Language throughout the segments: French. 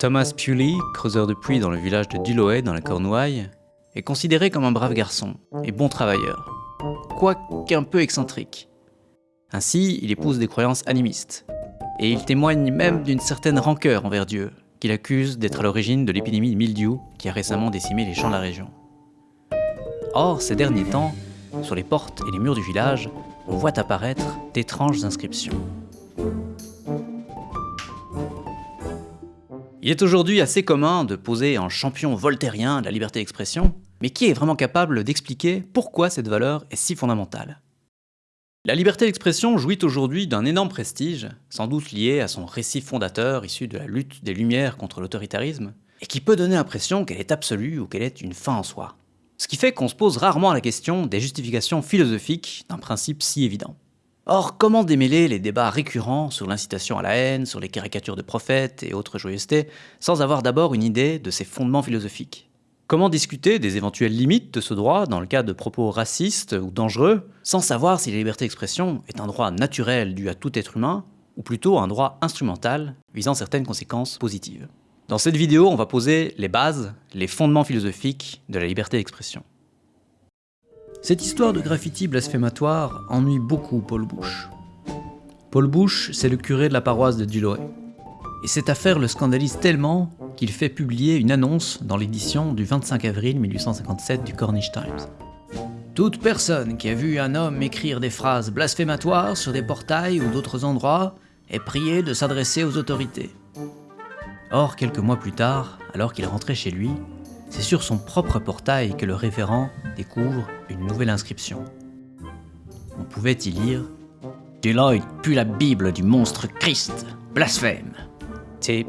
Thomas Pewley, creuseur de puits dans le village de Duloe dans la Cornouaille, est considéré comme un brave garçon et bon travailleur, quoique un peu excentrique. Ainsi, il épouse des croyances animistes, et il témoigne même d'une certaine rancœur envers Dieu, qu'il accuse d'être à l'origine de l'épidémie de mildiou qui a récemment décimé les champs de la région. Or, ces derniers temps, sur les portes et les murs du village, on voit apparaître d'étranges inscriptions. Il est aujourd'hui assez commun de poser en champion voltairien de la liberté d'expression, mais qui est vraiment capable d'expliquer pourquoi cette valeur est si fondamentale? La liberté d'expression jouit aujourd'hui d'un énorme prestige, sans doute lié à son récit fondateur issu de la lutte des Lumières contre l'autoritarisme, et qui peut donner l'impression qu'elle est absolue ou qu'elle est une fin en soi. Ce qui fait qu'on se pose rarement la question des justifications philosophiques d'un principe si évident. Or, comment démêler les débats récurrents sur l'incitation à la haine, sur les caricatures de prophètes et autres joyeusetés, sans avoir d'abord une idée de ses fondements philosophiques? Comment discuter des éventuelles limites de ce droit dans le cas de propos racistes ou dangereux, sans savoir si la liberté d'expression est un droit naturel dû à tout être humain, ou plutôt un droit instrumental visant certaines conséquences positives? Dans cette vidéo, on va poser les bases, les fondements philosophiques de la liberté d'expression. Cette histoire de graffiti blasphématoire ennuie beaucoup Paul Bush. Paul Bush, c'est le curé de la paroisse de Duloe. Et cette affaire le scandalise tellement qu'il fait publier une annonce dans l'édition du 25 avril 1857 du Cornish Times. Toute personne qui a vu un homme écrire des phrases blasphématoires sur des portails ou d'autres endroits est priée de s'adresser aux autorités. Or, quelques mois plus tard, alors qu'il rentrait chez lui, c'est sur son propre portail que le révérend découvre une nouvelle inscription. On pouvait y lire Deloitte pue la Bible du monstre Christ, blasphème. T.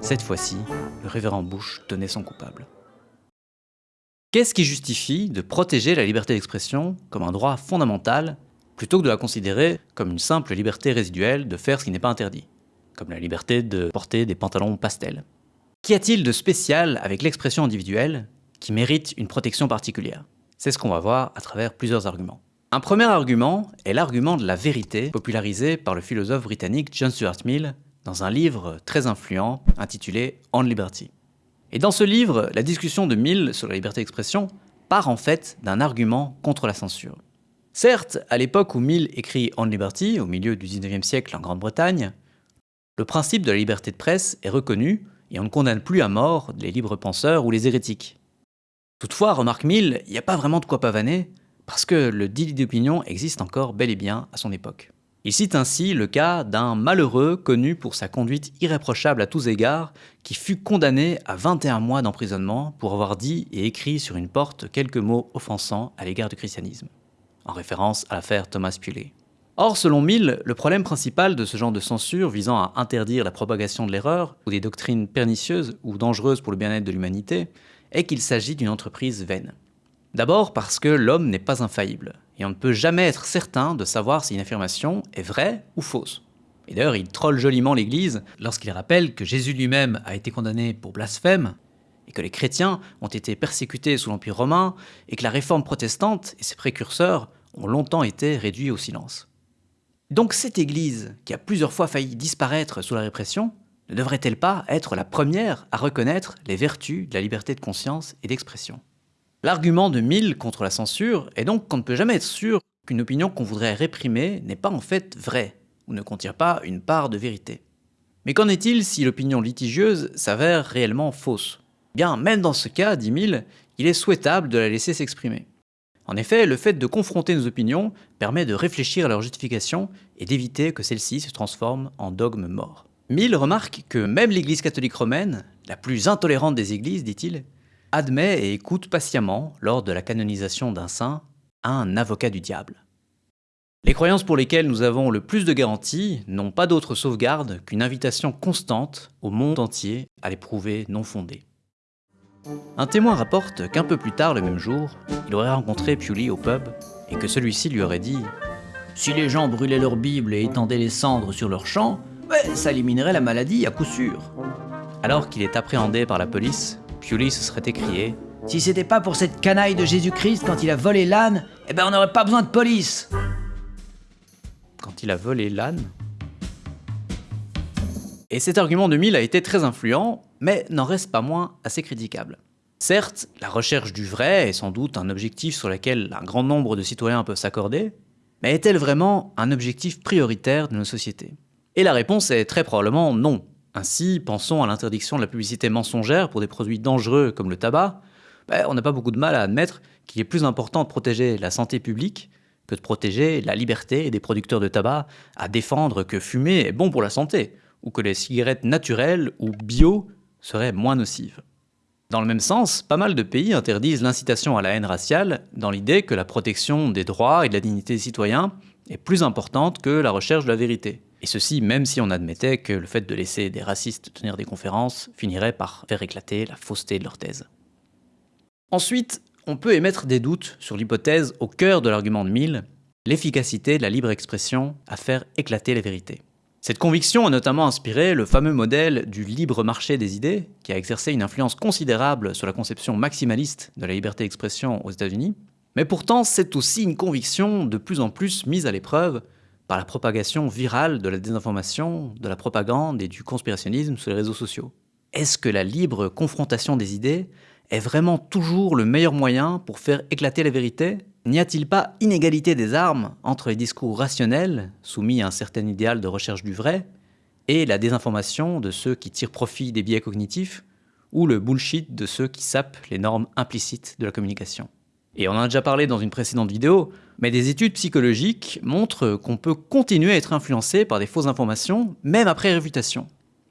Cette fois-ci, le révérend Bush tenait son coupable. Qu'est-ce qui justifie de protéger la liberté d'expression comme un droit fondamental plutôt que de la considérer comme une simple liberté résiduelle de faire ce qui n'est pas interdit, comme la liberté de porter des pantalons pastels? Qu'y a-t-il de spécial avec l'expression individuelle qui mérite une protection particulière? C'est ce qu'on va voir à travers plusieurs arguments. Un premier argument est l'argument de la vérité popularisé par le philosophe britannique John Stuart Mill dans un livre très influent intitulé On Liberty. Et dans ce livre, la discussion de Mill sur la liberté d'expression part en fait d'un argument contre la censure. Certes, à l'époque où Mill écrit On Liberty, au milieu du 19e siècle en Grande-Bretagne, le principe de la liberté de presse est reconnu et on ne condamne plus à mort les libres penseurs ou les hérétiques. Toutefois, remarque Mill, il n'y a pas vraiment de quoi pavaner, parce que le délit d'opinion existe encore bel et bien à son époque. Il cite ainsi le cas d'un malheureux connu pour sa conduite irréprochable à tous égards, qui fut condamné à 21 mois d'emprisonnement pour avoir dit et écrit sur une porte quelques mots offensants à l'égard du christianisme, en référence à l'affaire Thomas Puley. Or, selon Mill, le problème principal de ce genre de censure visant à interdire la propagation de l'erreur ou des doctrines pernicieuses ou dangereuses pour le bien-être de l'humanité est qu'il s'agit d'une entreprise vaine. D'abord parce que l'homme n'est pas infaillible, et on ne peut jamais être certain de savoir si une affirmation est vraie ou fausse. Et d'ailleurs, il troll joliment l'Église lorsqu'il rappelle que Jésus lui-même a été condamné pour blasphème, et que les chrétiens ont été persécutés sous l'Empire romain, et que la réforme protestante et ses précurseurs ont longtemps été réduits au silence. Donc cette Église, qui a plusieurs fois failli disparaître sous la répression, ne devrait-elle pas être la première à reconnaître les vertus de la liberté de conscience et d'expression? L'argument de Mill contre la censure est donc qu'on ne peut jamais être sûr qu'une opinion qu'on voudrait réprimer n'est pas en fait vraie, ou ne contient pas une part de vérité. Mais qu'en est-il si l'opinion litigieuse s'avère réellement fausse? Bien, même dans ce cas, dit Mill, il est souhaitable de la laisser s'exprimer. En effet, le fait de confronter nos opinions permet de réfléchir à leur justification et d'éviter que celles-ci se transforment en dogmes morts. Mill remarque que même l'Église catholique romaine, la plus intolérante des églises, dit-il, admet et écoute patiemment, lors de la canonisation d'un saint, un avocat du diable. Les croyances pour lesquelles nous avons le plus de garanties n'ont pas d'autre sauvegarde qu'une invitation constante au monde entier à les prouver non fondées. Un témoin rapporte qu'un peu plus tard le même jour, il aurait rencontré Pewley au pub et que celui-ci lui aurait dit Si les gens brûlaient leur Bible et étendaient les cendres sur leurs champs, ça éliminerait la maladie à coup sûr. Alors qu'il est appréhendé par la police, Pewley se serait écrié Si c'était pas pour cette canaille de Jésus-Christ quand il a volé l'âne, eh ben on n'aurait pas besoin de police Quand il a volé l'âne Et cet argument de Mill a été très influent, mais n'en reste pas moins assez critiquable. Certes, la recherche du vrai est sans doute un objectif sur lequel un grand nombre de citoyens peuvent s'accorder, mais est-elle vraiment un objectif prioritaire de nos sociétés Et la réponse est très probablement non. Ainsi, pensons à l'interdiction de la publicité mensongère pour des produits dangereux comme le tabac, ben, on n'a pas beaucoup de mal à admettre qu'il est plus important de protéger la santé publique que de protéger la liberté des producteurs de tabac à défendre que fumer est bon pour la santé, ou que les cigarettes naturelles ou bio seraient moins nocives. Dans le même sens, pas mal de pays interdisent l'incitation à la haine raciale dans l'idée que la protection des droits et de la dignité des citoyens est plus importante que la recherche de la vérité. Et ceci même si on admettait que le fait de laisser des racistes tenir des conférences finirait par faire éclater la fausseté de leur thèse. Ensuite, on peut émettre des doutes sur l'hypothèse au cœur de l'argument de Mill, l'efficacité de la libre expression à faire éclater la vérité. Cette conviction a notamment inspiré le fameux modèle du libre marché des idées, qui a exercé une influence considérable sur la conception maximaliste de la liberté d'expression aux États-Unis, mais pourtant c'est aussi une conviction de plus en plus mise à l'épreuve par la propagation virale de la désinformation, de la propagande et du conspirationnisme sur les réseaux sociaux. Est-ce que la libre confrontation des idées est vraiment toujours le meilleur moyen pour faire éclater la vérité? N'y a-t-il pas inégalité des armes entre les discours rationnels, soumis à un certain idéal de recherche du vrai, et la désinformation de ceux qui tirent profit des biais cognitifs, ou le bullshit de ceux qui sapent les normes implicites de la communication? Et on en a déjà parlé dans une précédente vidéo, mais des études psychologiques montrent qu'on peut continuer à être influencé par des fausses informations, même après réfutation.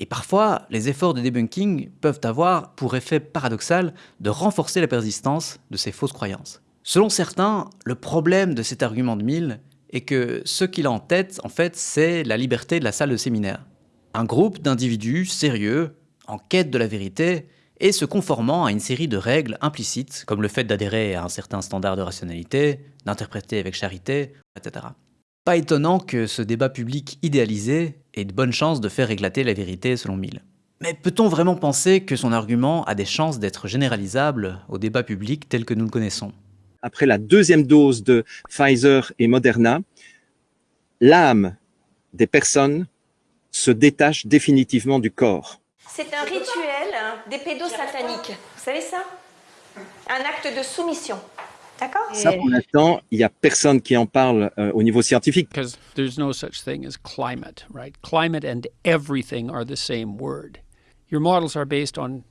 Et parfois, les efforts de debunking peuvent avoir pour effet paradoxal de renforcer la persistance de ces fausses croyances. Selon certains, le problème de cet argument de Mill est que ce qu'il a en tête, en fait, c'est la liberté de la salle de séminaire. Un groupe d'individus sérieux, en quête de la vérité, et se conformant à une série de règles implicites, comme le fait d'adhérer à un certain standard de rationalité, d'interpréter avec charité, etc. Pas étonnant que ce débat public idéalisé ait de bonnes chances de faire éclater la vérité selon Mill. Mais peut-on vraiment penser que son argument a des chances d'être généralisable au débat public tel que nous le connaissons? Après la deuxième dose de Pfizer et Moderna, l'âme des personnes se détache définitivement du corps. C'est un rituel des pédosataniques. Vous savez ça? Un acte de soumission. D'accord? Ça, pour l'instant, il n'y a personne qui en parle euh, au niveau scientifique. because there's no such thing as climate, right? Climate and everything are the same word. Your models are based on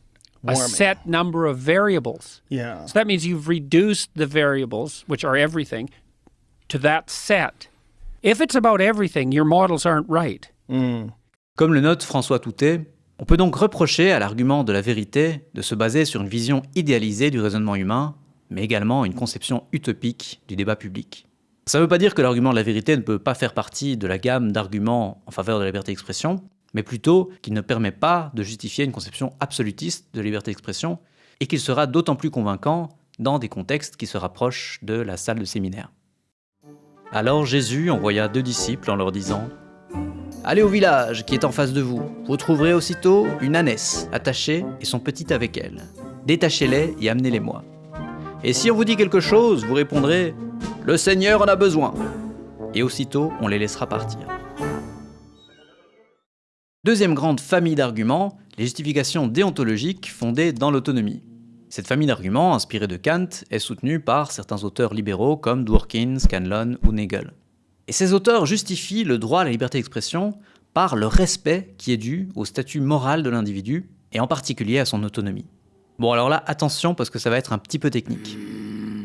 a set number of variables. Yeah. So that means you've reduced the variables, which are everything, to that set. If it's about everything, your models aren't right. Comme le note François Toutet, on peut donc reprocher à l'argument de la vérité de se baser sur une vision idéalisée du raisonnement humain, mais également une conception utopique du débat public. Ça ne veut pas dire que l'argument de la vérité ne peut pas faire partie de la gamme d'arguments en faveur de la liberté d'expression, mais plutôt qu'il ne permet pas de justifier une conception absolutiste de liberté d'expression, et qu'il sera d'autant plus convaincant dans des contextes qui se rapprochent de la salle de séminaire. Alors Jésus envoya deux disciples en leur disant Allez au village qui est en face de vous. Vous trouverez aussitôt une ânesse attachée et son petit avec elle. Détachez-les et amenez-les-moi. Et si on vous dit quelque chose, vous répondrez Le Seigneur en a besoin. Et aussitôt, on les laissera partir. Deuxième grande famille d'arguments, les justifications déontologiques fondées dans l'autonomie. Cette famille d'arguments, inspirée de Kant, est soutenue par certains auteurs libéraux comme Dworkin, Scanlon ou Nagel. Et ces auteurs justifient le droit à la liberté d'expression par le respect qui est dû au statut moral de l'individu, et en particulier à son autonomie. Bon alors là, attention parce que ça va être un petit peu technique.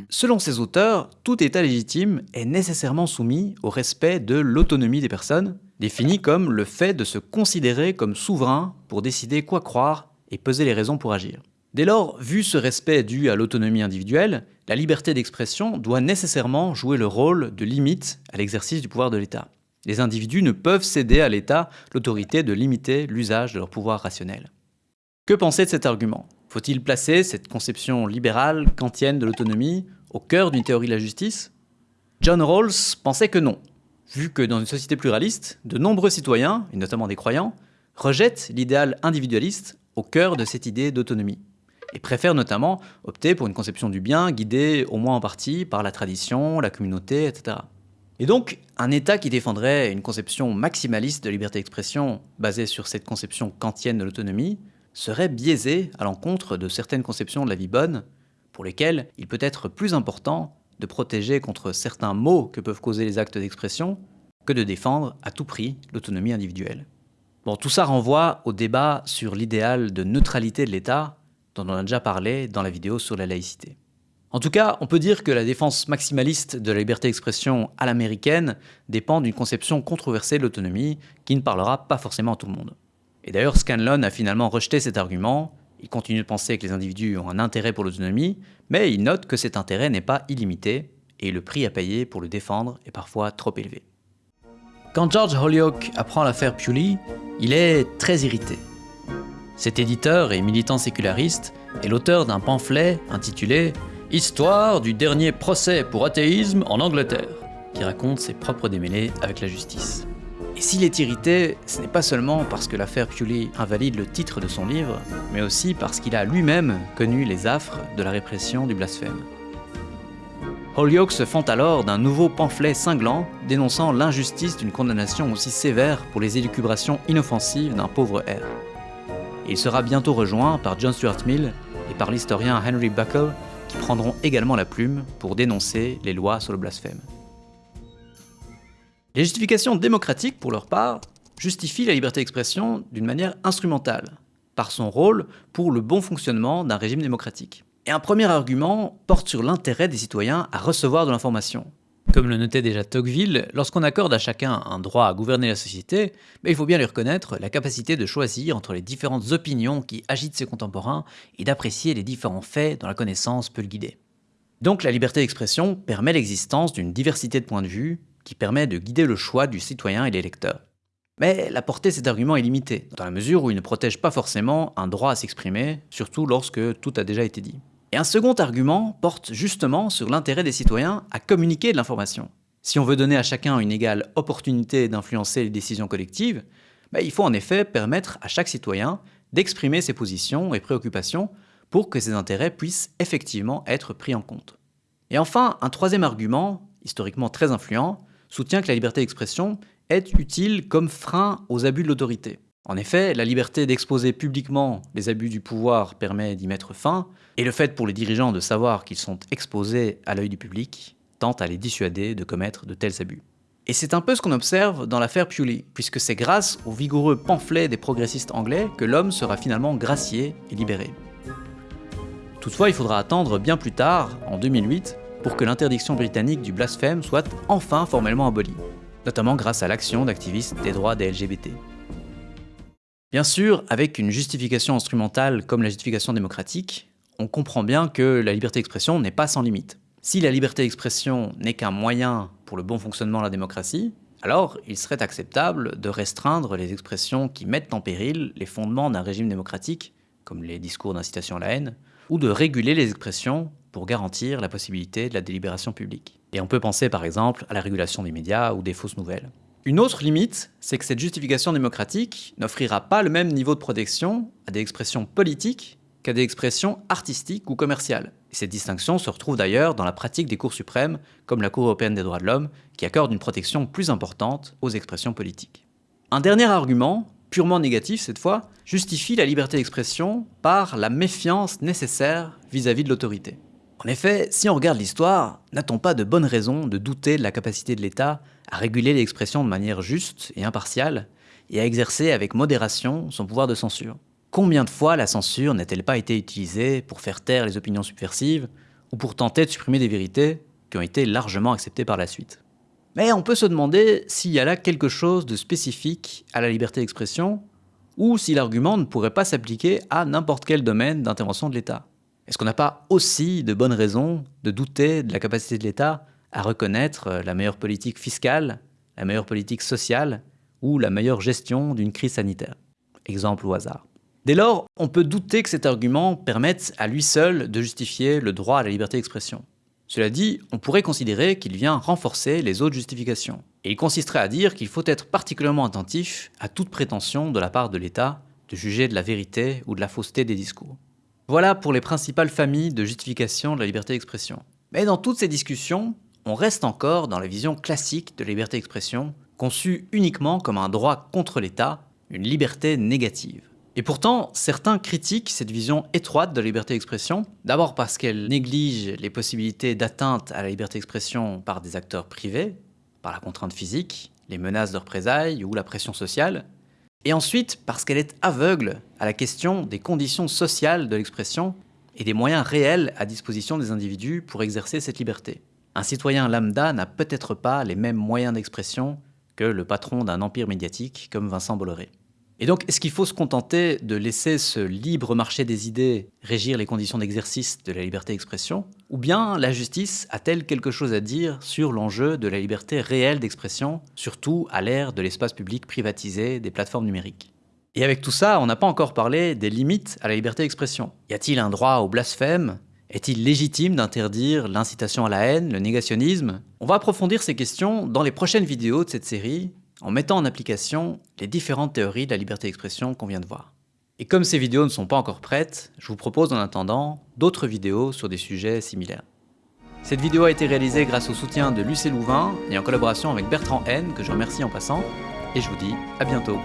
Selon ces auteurs, tout État légitime est nécessairement soumis au respect de l'autonomie des personnes, définie comme le fait de se considérer comme souverain pour décider quoi croire et peser les raisons pour agir. Dès lors, vu ce respect dû à l'autonomie individuelle, la liberté d'expression doit nécessairement jouer le rôle de limite à l'exercice du pouvoir de l'État. Les individus ne peuvent céder à l'État l'autorité de limiter l'usage de leur pouvoir rationnel. Que penser de cet argument? Faut-il placer cette conception libérale, kantienne de l'autonomie au cœur d'une théorie de la justice? John Rawls pensait que non, vu que dans une société pluraliste, de nombreux citoyens, et notamment des croyants, rejettent l'idéal individualiste au cœur de cette idée d'autonomie et préfèrent notamment opter pour une conception du bien guidée au moins en partie par la tradition, la communauté, etc. Et donc, un État qui défendrait une conception maximaliste de liberté d'expression basée sur cette conception kantienne de l'autonomie serait biaisé à l'encontre de certaines conceptions de la vie bonne, pour lesquelles il peut être plus important de protéger contre certains maux que peuvent causer les actes d'expression que de défendre à tout prix l'autonomie individuelle. Bon, tout ça renvoie au débat sur l'idéal de neutralité de l'État dont on a déjà parlé dans la vidéo sur la laïcité. En tout cas, on peut dire que la défense maximaliste de la liberté d'expression à l'américaine dépend d'une conception controversée de l'autonomie qui ne parlera pas forcément à tout le monde. Et d'ailleurs, Scanlon a finalement rejeté cet argument. Il continue de penser que les individus ont un intérêt pour l'autonomie, mais il note que cet intérêt n'est pas illimité et le prix à payer pour le défendre est parfois trop élevé. Quand George Holyoake apprend l'affaire Pewley, il est très irrité. Cet éditeur et militant séculariste est l'auteur d'un pamphlet intitulé Histoire du dernier procès pour athéisme en Angleterre, qui raconte ses propres démêlés avec la justice. S'il est irrité, ce n'est pas seulement parce que l'affaire Pewley invalide le titre de son livre, mais aussi parce qu'il a lui-même connu les affres de la répression du blasphème. Holyoake se fend alors d'un nouveau pamphlet cinglant dénonçant l'injustice d'une condamnation aussi sévère pour les élucubrations inoffensives d'un pauvre R. il sera bientôt rejoint par John Stuart Mill et par l'historien Henry Buckle qui prendront également la plume pour dénoncer les lois sur le blasphème. Les justifications démocratiques, pour leur part, justifient la liberté d'expression d'une manière instrumentale, par son rôle pour le bon fonctionnement d'un régime démocratique. Et un premier argument porte sur l'intérêt des citoyens à recevoir de l'information. Comme le notait déjà Tocqueville, lorsqu'on accorde à chacun un droit à gouverner la société, mais il faut bien lui reconnaître la capacité de choisir entre les différentes opinions qui agitent ses contemporains et d'apprécier les différents faits dont la connaissance peut le guider. Donc la liberté d'expression permet l'existence d'une diversité de points de vue qui permet de guider le choix du citoyen et l'électeur. Mais la portée de cet argument est limitée, dans la mesure où il ne protège pas forcément un droit à s'exprimer, surtout lorsque tout a déjà été dit. Et un second argument porte justement sur l'intérêt des citoyens à communiquer de l'information. Si on veut donner à chacun une égale opportunité d'influencer les décisions collectives, ben, il faut en effet permettre à chaque citoyen d'exprimer ses positions et préoccupations pour que ses intérêts puissent effectivement être pris en compte. Et enfin, un troisième argument, historiquement très influent, soutient que la liberté d'expression est utile comme frein aux abus de l'autorité. En effet, la liberté d'exposer publiquement les abus du pouvoir permet d'y mettre fin, et le fait pour les dirigeants de savoir qu'ils sont exposés à l'œil du public tente à les dissuader de commettre de tels abus. Et c'est un peu ce qu'on observe dans l'affaire Pewley, puisque c'est grâce au vigoureux pamphlet des progressistes anglais que l'homme sera finalement gracié et libéré. Toutefois, il faudra attendre bien plus tard, en 2008, pour que l'interdiction britannique du blasphème soit enfin formellement abolie, notamment grâce à l'action d'activistes des droits des LGBT. Bien sûr, avec une justification instrumentale comme la justification démocratique, on comprend bien que la liberté d'expression n'est pas sans limite. Si la liberté d'expression n'est qu'un moyen pour le bon fonctionnement de la démocratie, alors il serait acceptable de restreindre les expressions qui mettent en péril les fondements d'un régime démocratique, comme les discours d'incitation à la haine, ou de réguler les expressions pour garantir la possibilité de la délibération publique. Et on peut penser par exemple à la régulation des médias ou des fausses nouvelles. Une autre limite, c'est que cette justification démocratique n'offrira pas le même niveau de protection à des expressions politiques qu'à des expressions artistiques ou commerciales. Et cette distinction se retrouve d'ailleurs dans la pratique des cours suprêmes, comme la Cour européenne des droits de l'homme, qui accorde une protection plus importante aux expressions politiques. Un dernier argument, purement négatif cette fois, justifie la liberté d'expression par la méfiance nécessaire vis-à-vis -vis de l'autorité. En effet, si on regarde l'histoire, n'a-t-on pas de bonnes raisons de douter de la capacité de l'État à réguler l'expression de manière juste et impartiale, et à exercer avec modération son pouvoir de censure? Combien de fois la censure n'a-t-elle pas été utilisée pour faire taire les opinions subversives, ou pour tenter de supprimer des vérités qui ont été largement acceptées par la suite? Mais on peut se demander s'il y a là quelque chose de spécifique à la liberté d'expression, ou si l'argument ne pourrait pas s'appliquer à n'importe quel domaine d'intervention de l'État. Est-ce qu'on n'a pas aussi de bonnes raisons de douter de la capacité de l'État à reconnaître euh, la meilleure politique fiscale, la meilleure politique sociale ou la meilleure gestion d'une crise sanitaire? Exemple au hasard. Dès lors, on peut douter que cet argument permette à lui seul de justifier le droit à la liberté d'expression. Cela dit, on pourrait considérer qu'il vient renforcer les autres justifications. Et il consisterait à dire qu'il faut être particulièrement attentif à toute prétention de la part de l'État de juger de la vérité ou de la fausseté des discours. Voilà pour les principales familles de justification de la liberté d'expression. Mais dans toutes ces discussions, on reste encore dans la vision classique de la liberté d'expression, conçue uniquement comme un droit contre l'État, une liberté négative. Et pourtant, certains critiquent cette vision étroite de la liberté d'expression, d'abord parce qu'elle néglige les possibilités d'atteinte à la liberté d'expression par des acteurs privés, par la contrainte physique, les menaces de représailles ou la pression sociale, et ensuite parce qu'elle est aveugle à la question des conditions sociales de l'expression et des moyens réels à disposition des individus pour exercer cette liberté. Un citoyen lambda n'a peut-être pas les mêmes moyens d'expression que le patron d'un empire médiatique comme Vincent Bolloré. Et donc, est-ce qu'il faut se contenter de laisser ce libre marché des idées régir les conditions d'exercice de la liberté d'expression? Ou bien la justice a-t-elle quelque chose à dire sur l'enjeu de la liberté réelle d'expression, surtout à l'ère de l'espace public privatisé des plateformes numériques? Et avec tout ça, on n'a pas encore parlé des limites à la liberté d'expression. Y a-t-il un droit au blasphème? Est-il légitime d'interdire l'incitation à la haine, le négationnisme? On va approfondir ces questions dans les prochaines vidéos de cette série, en mettant en application les différentes théories de la liberté d'expression qu'on vient de voir. Et comme ces vidéos ne sont pas encore prêtes, je vous propose en attendant d'autres vidéos sur des sujets similaires. Cette vidéo a été réalisée grâce au soutien de Lucé Louvain et en collaboration avec Bertrand N, que je remercie en passant, et je vous dis à bientôt.